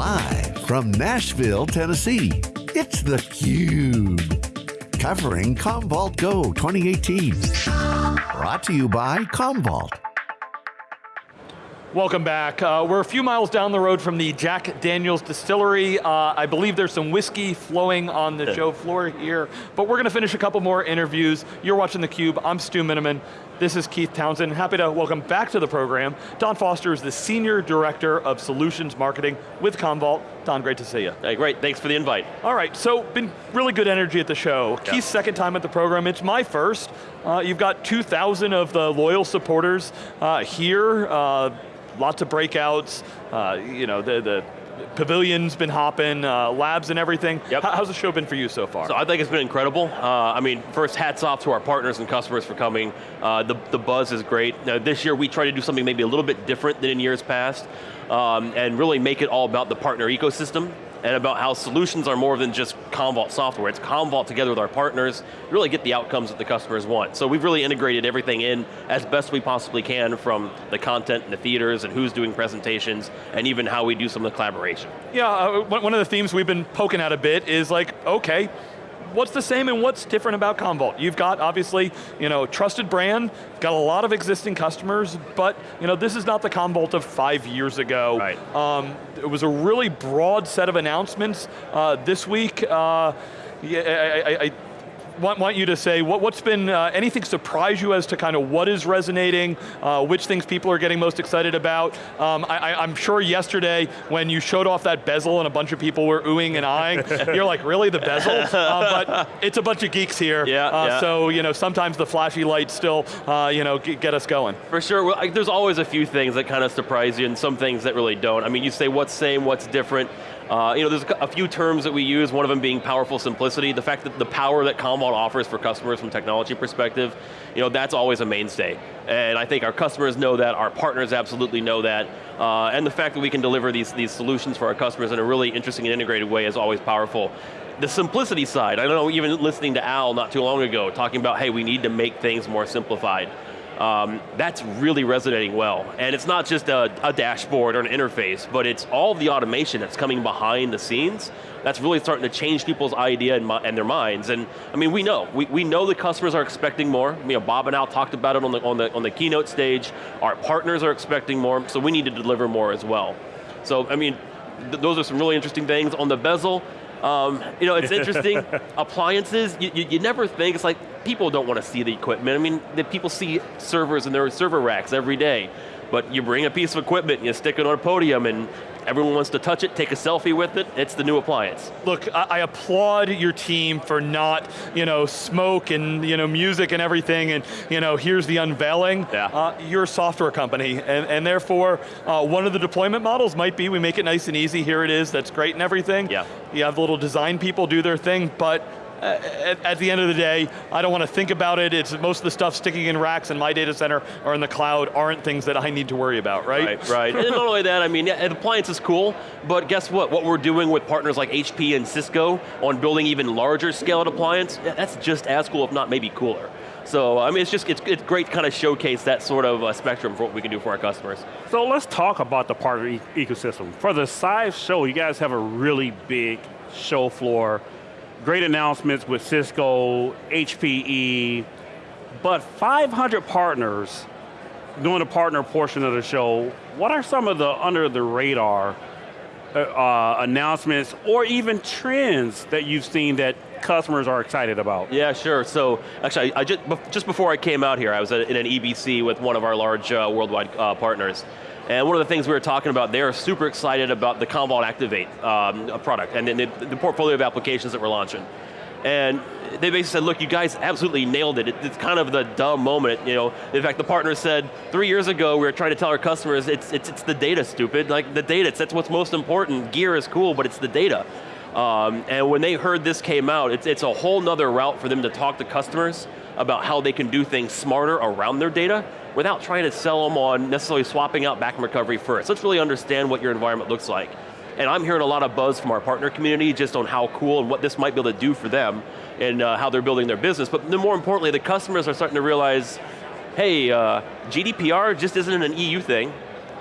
Live from Nashville, Tennessee, it's theCUBE. Covering Commvault Go 2018. Brought to you by Commvault. Welcome back. Uh, we're a few miles down the road from the Jack Daniels Distillery. Uh, I believe there's some whiskey flowing on the show floor here, but we're going to finish a couple more interviews. You're watching theCUBE, I'm Stu Miniman. This is Keith Townsend. Happy to welcome back to the program. Don Foster is the Senior Director of Solutions Marketing with Commvault. Don, great to see you. Hey, great, thanks for the invite. All right, so been really good energy at the show. Yeah. Keith's second time at the program, it's my first. Uh, you've got 2,000 of the loyal supporters uh, here. Uh, lots of breakouts, uh, you know, the, the pavilion's been hopping, uh, labs and everything. Yep. How's the show been for you so far? So I think it's been incredible. Uh, I mean, first hats off to our partners and customers for coming. Uh, the, the buzz is great. Now, this year we try to do something maybe a little bit different than in years past um, and really make it all about the partner ecosystem and about how solutions are more than just Commvault software. It's Commvault together with our partners, really get the outcomes that the customers want. So we've really integrated everything in as best we possibly can from the content and the theaters and who's doing presentations and even how we do some of the collaboration. Yeah, uh, one of the themes we've been poking at a bit is like, okay, what's the same and what's different about Commvault? You've got obviously, you know, trusted brand, got a lot of existing customers, but you know, this is not the Commvault of five years ago. Right. Um, it was a really broad set of announcements uh, this week. Uh, yeah, I, I, want, want you to say, what, what's been, uh, anything surprise you as to kind of what is resonating, uh, which things people are getting most excited about? Um, I, am sure yesterday when you showed off that bezel and a bunch of people were oohing and eyeing, you're like, really, the bezel? Uh, but it's a bunch of geeks here, yeah, uh, yeah. so you know, sometimes the flashy lights still uh, you know, get us going. For sure, well, there's always a few things that kind of surprise you and some things that really don't. I mean, you say what's same, what's different, uh, you know, there's a few terms that we use, one of them being powerful simplicity, the fact that the power that Commvault offers for customers from technology perspective, you know, that's always a mainstay. And I think our customers know that, our partners absolutely know that, uh, and the fact that we can deliver these, these solutions for our customers in a really interesting and integrated way is always powerful. The simplicity side, I don't know even listening to Al not too long ago, talking about, hey, we need to make things more simplified um, that's really resonating well. And it's not just a, a, dashboard or an interface, but it's all the automation that's coming behind the scenes that's really starting to change people's idea and, and their minds. And I mean, we know, we, we know the customers are expecting more. You know, Bob and Al talked about it on the, on, the, on the keynote stage. Our partners are expecting more, so we need to deliver more as well. So, I mean, th those are some really interesting things. On the bezel, um, you know, it's interesting. Appliances, you, you, you, never think, it's like, people don't want to see the equipment. I mean, the people see servers and their server racks every day. But you bring a piece of equipment, and you stick it on a podium, and everyone wants to touch it, take a selfie with it, it's the new appliance. Look, I, I applaud your team for not, you know, smoke and, you know, music and everything, and, you know, here's the unveiling. Yeah. Uh, you're a software company, and, and therefore, uh, one of the deployment models might be we make it nice and easy, here it is, that's great and everything. Yeah. You have little design people do their thing, but at, at, the end of the day, I don't want to think about it. It's most of the stuff sticking in racks in my data center or in the cloud aren't things that I need to worry about, right? Right, right. and not only that, I mean, yeah, the appliance is cool, but guess what? What we're doing with partners like HP and Cisco on building even larger scaled appliance, that's just as cool, if not maybe cooler. So, I mean, it's just, it's, it's great to kind of showcase that sort of uh, spectrum for what we can do for our customers. So let's talk about the partner e ecosystem. For the Sive show, you guys have a really big show floor great announcements with Cisco, HPE, but 500 partners doing the partner portion of the show. What are some of the under the radar uh, uh, announcements or even trends that you've seen that customers are excited about? Yeah, sure. So actually, I just, just before I came out here, I was in an EBC with one of our large uh, worldwide uh, partners. And one of the things we were talking about, they're super excited about the Commvault Activate um, product and the, the, portfolio of applications that we're launching. And they basically said, look, you guys absolutely nailed it. it. It's kind of the dumb moment, you know. In fact, the partner said, three years ago, we were trying to tell our customers, it's, it's, it's the data, stupid. Like, the data, that's what's most important. Gear is cool, but it's the data. Um, and when they heard this came out, it's, it's a whole nother route for them to talk to customers about how they can do things smarter around their data without trying to sell them on necessarily swapping out backup recovery first. Let's really understand what your environment looks like. And I'm hearing a lot of buzz from our partner community just on how cool and what this might be able to do for them and uh, how they're building their business. But more importantly, the customers are starting to realize, hey, uh, GDPR just isn't an EU thing.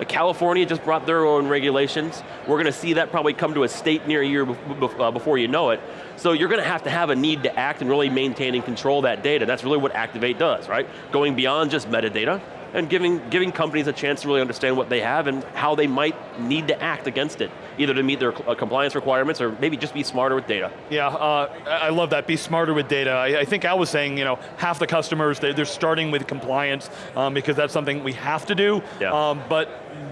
California just brought their own regulations. We're going to see that probably come to a state near you uh, before you know it. So you're going to have to have a need to act and really maintain and control that data. That's really what Activate does, right? Going beyond just metadata, and giving, giving companies a chance to really understand what they have and how they might need to act against it, either to meet their uh, compliance requirements or maybe just be smarter with data. Yeah, uh, I love that, be smarter with data. I, I, think Al was saying, you know, half the customers, they, are starting with compliance um, because that's something we have to do, yeah. um, but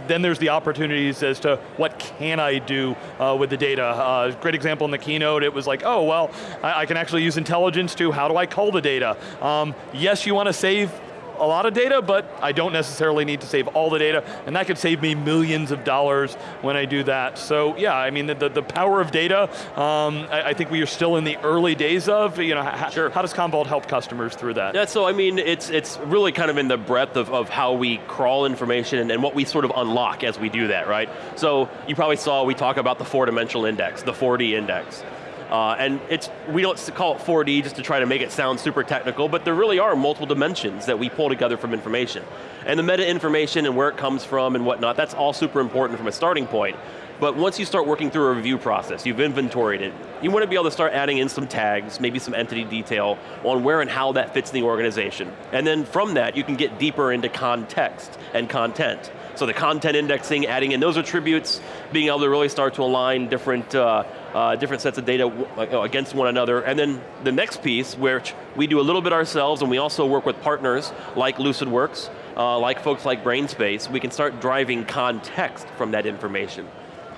then there's the opportunities as to what can I do uh, with the data. Uh, great example in the keynote, it was like, oh, well, I, I, can actually use intelligence to how do I call the data? Um, yes, you want to save a lot of data, but I don't necessarily need to save all the data, and that could save me millions of dollars when I do that. So yeah, I mean, the, the, the power of data, um, I, I, think we are still in the early days of, you know, sure. how does Commvault help customers through that? Yeah, so I mean, it's, it's really kind of in the breadth of, of how we crawl information and, and what we sort of unlock as we do that, right? So you probably saw we talk about the four-dimensional index, the 4D index. Uh, and it's, we don't call it 4D just to try to make it sound super technical, but there really are multiple dimensions that we pull together from information. And the meta information and where it comes from and whatnot, that's all super important from a starting point. But once you start working through a review process, you've inventoried it, you want to be able to start adding in some tags, maybe some entity detail on where and how that fits in the organization. And then from that, you can get deeper into context and content. So the content indexing, adding in those attributes, being able to really start to align different uh, uh, different sets of data against one another. And then the next piece, which we do a little bit ourselves and we also work with partners like LucidWorks, uh, like folks like BrainSpace, we can start driving context from that information.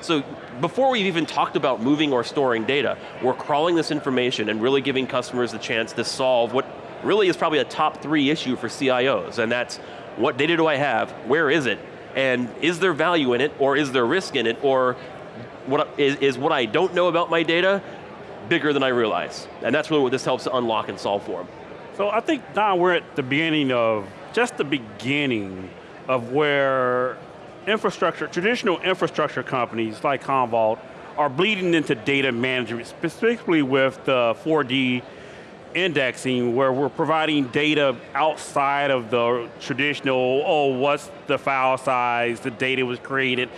So before we've even talked about moving or storing data, we're crawling this information and really giving customers the chance to solve what really is probably a top three issue for CIOs, and that's what data do I have, where is it, and is there value in it, or is there risk in it, or what is, is what I don't know about my data bigger than I realize? And that's really what this helps to unlock and solve for. So I think, now we're at the beginning of, just the beginning of where infrastructure, traditional infrastructure companies like Commvault are bleeding into data management, specifically with the 4D indexing where we're providing data outside of the traditional, oh, what's the file size, the data was created,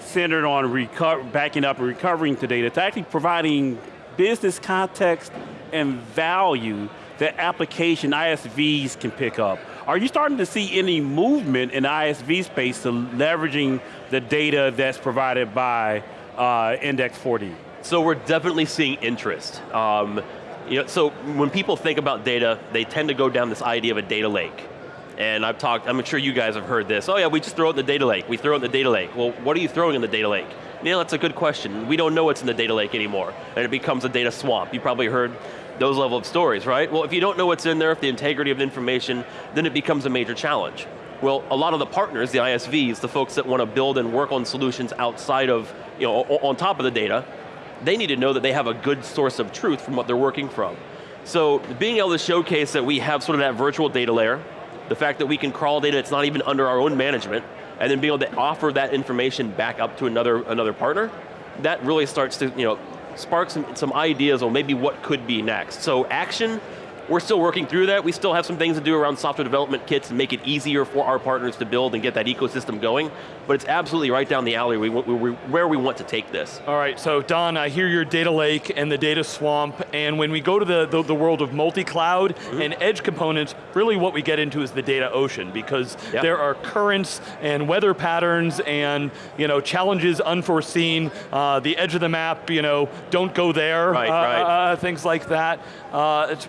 centered on backing up and recovering the data, to actually providing business context and value that application ISVs can pick up. Are you starting to see any movement in the ISV space to leveraging the data that's provided by uh, Index 4D? So we're definitely seeing interest. Um, you know, so when people think about data, they tend to go down this idea of a data lake. And I've talked, I'm sure you guys have heard this, oh yeah, we just throw it in the data lake, we throw it in the data lake. Well, what are you throwing in the data lake? Neil, that's a good question. We don't know what's in the data lake anymore, and it becomes a data swamp. You probably heard those level of stories, right? Well, if you don't know what's in there, if the integrity of the information, then it becomes a major challenge. Well, a lot of the partners, the ISVs, the folks that want to build and work on solutions outside of, you know, on top of the data, they need to know that they have a good source of truth from what they're working from. So being able to showcase that we have sort of that virtual data layer, the fact that we can crawl data that's not even under our own management, and then being able to offer that information back up to another, another partner, that really starts to you know, spark some, some ideas on maybe what could be next. So action, we're still working through that. We still have some things to do around software development kits and make it easier for our partners to build and get that ecosystem going, but it's absolutely right down the alley We where we want to take this. All right, so Don, I hear your data lake and the data swamp, and when we go to the, the, the world of multi-cloud mm -hmm. and edge components, really what we get into is the data ocean, because yep. there are currents and weather patterns and you know, challenges unforeseen, uh, the edge of the map, you know, don't go there, right, uh, right. Uh, things like that. Uh, it's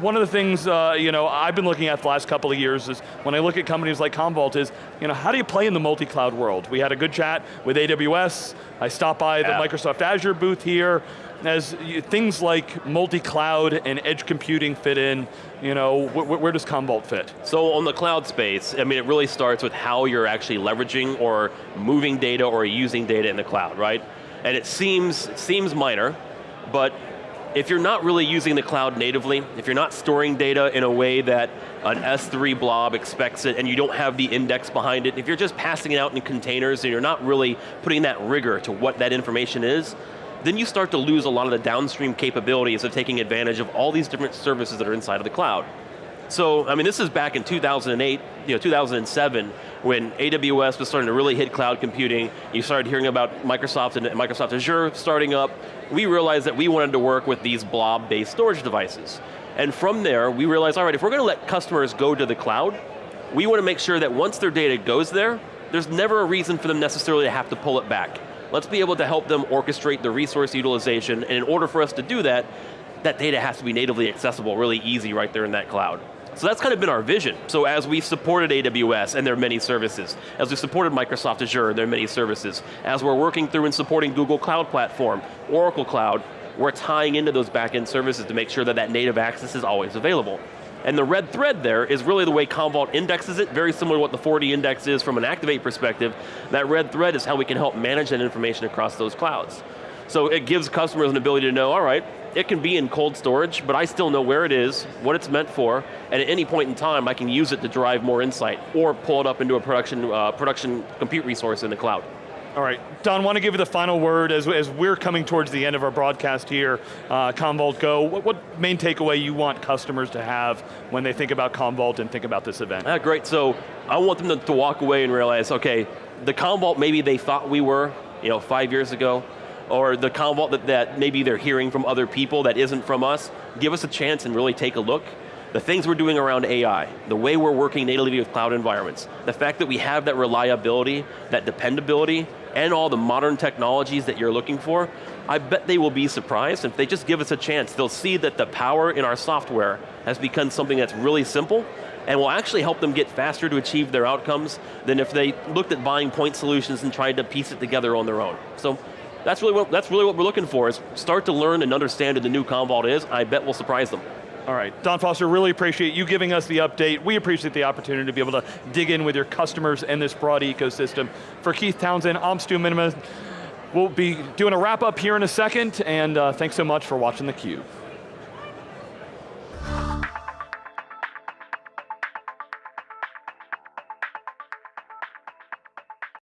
one of the things uh, you know, I've been looking at the last couple of years is when I look at companies like Commvault is, you know, how do you play in the multi-cloud world? We had a good chat with AWS, I stopped by yeah. the Microsoft Azure booth here, as you, things like multi-cloud and edge computing fit in, you know, wh where does Commvault fit? So on the cloud space, I mean, it really starts with how you're actually leveraging or moving data or using data in the cloud, right? And it seems, seems minor, but if you're not really using the cloud natively, if you're not storing data in a way that an S3 blob expects it and you don't have the index behind it, if you're just passing it out in containers and you're not really putting that rigor to what that information is, then you start to lose a lot of the downstream capabilities of taking advantage of all these different services that are inside of the cloud. So, I mean, this is back in 2008, you know, 2007, when AWS was starting to really hit cloud computing. You started hearing about Microsoft and Microsoft Azure starting up. We realized that we wanted to work with these blob-based storage devices. And from there, we realized, all right, if we're going to let customers go to the cloud, we want to make sure that once their data goes there, there's never a reason for them necessarily to have to pull it back. Let's be able to help them orchestrate the resource utilization, and in order for us to do that, that data has to be natively accessible, really easy right there in that cloud. So that's kind of been our vision. So as we've supported AWS and their many services, as we've supported Microsoft Azure and their many services, as we're working through and supporting Google Cloud Platform, Oracle Cloud, we're tying into those back-end services to make sure that that native access is always available. And the red thread there is really the way Commvault indexes it, very similar to what the 4D index is from an Activate perspective. That red thread is how we can help manage that information across those clouds. So it gives customers an ability to know, all right, it can be in cold storage, but I still know where it is, what it's meant for, and at any point in time, I can use it to drive more insight, or pull it up into a production, uh, production compute resource in the cloud. All right, Don, want to give you the final word as, as we're coming towards the end of our broadcast here, uh, Commvault Go. What, what, main takeaway you want customers to have when they think about Commvault and think about this event? Ah, great, so I want them to, to walk away and realize, okay, the Commvault maybe they thought we were, you know, five years ago, or the Commvault that, that maybe they're hearing from other people that isn't from us, give us a chance and really take a look the things we're doing around AI, the way we're working natively with cloud environments, the fact that we have that reliability, that dependability, and all the modern technologies that you're looking for, I bet they will be surprised. If they just give us a chance, they'll see that the power in our software has become something that's really simple and will actually help them get faster to achieve their outcomes than if they looked at buying point solutions and tried to piece it together on their own. So that's really what, that's really what we're looking for, is start to learn and understand what the new Commvault is. I bet we'll surprise them. All right, Don Foster, really appreciate you giving us the update. We appreciate the opportunity to be able to dig in with your customers and this broad ecosystem. For Keith Townsend, I'm Stu Miniman. We'll be doing a wrap up here in a second, and uh, thanks so much for watching theCUBE.